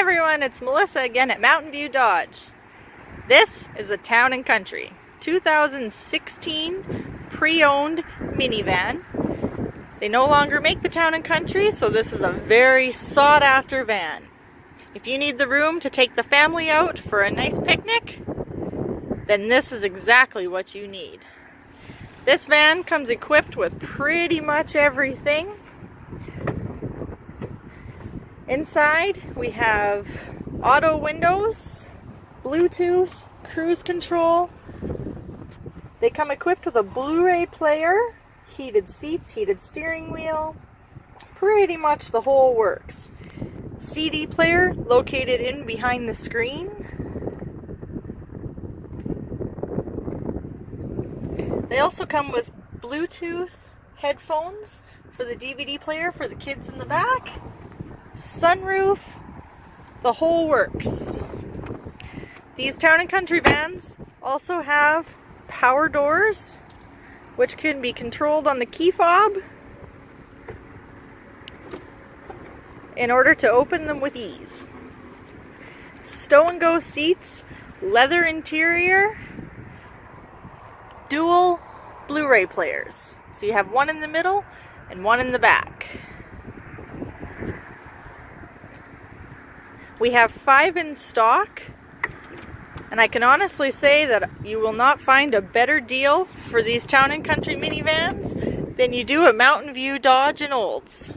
everyone, it's Melissa again at Mountain View Dodge. This is a Town and Country 2016 pre-owned minivan. They no longer make the Town and Country, so this is a very sought after van. If you need the room to take the family out for a nice picnic, then this is exactly what you need. This van comes equipped with pretty much everything Inside we have auto windows, Bluetooth, cruise control. They come equipped with a Blu-ray player, heated seats, heated steering wheel, pretty much the whole works. CD player located in behind the screen. They also come with Bluetooth headphones for the DVD player for the kids in the back sunroof, the whole works. These Town & Country vans also have power doors, which can be controlled on the key fob in order to open them with ease. Stow and go seats, leather interior, dual Blu-ray players. So you have one in the middle and one in the back. We have five in stock. And I can honestly say that you will not find a better deal for these Town and Country minivans than you do at Mountain View Dodge and Olds.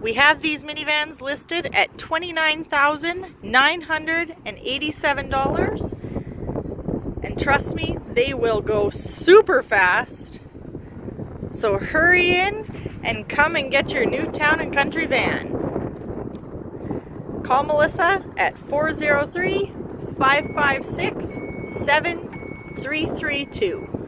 We have these minivans listed at $29,987. And trust me, they will go super fast. So hurry in and come and get your new Town and Country van. Call Melissa at 403 556 7332.